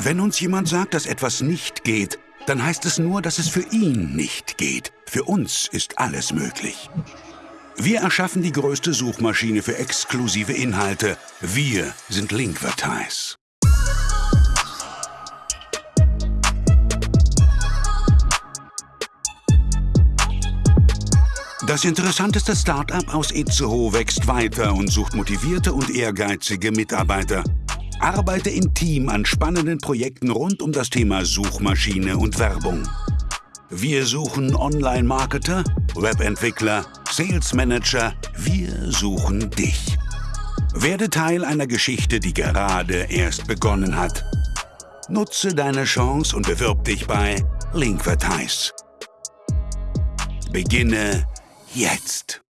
Wenn uns jemand sagt, dass etwas nicht geht, dann heißt es nur, dass es für ihn nicht geht. Für uns ist alles möglich. Wir erschaffen die größte Suchmaschine für exklusive Inhalte. Wir sind Linkvertise. Das interessanteste Start-up aus Itzehoe wächst weiter und sucht motivierte und ehrgeizige Mitarbeiter. Arbeite im Team an spannenden Projekten rund um das Thema Suchmaschine und Werbung. Wir suchen Online-Marketer, Webentwickler, Sales Manager. Wir suchen dich. Werde Teil einer Geschichte, die gerade erst begonnen hat. Nutze deine Chance und bewirb dich bei Linkvertise. Beginne jetzt.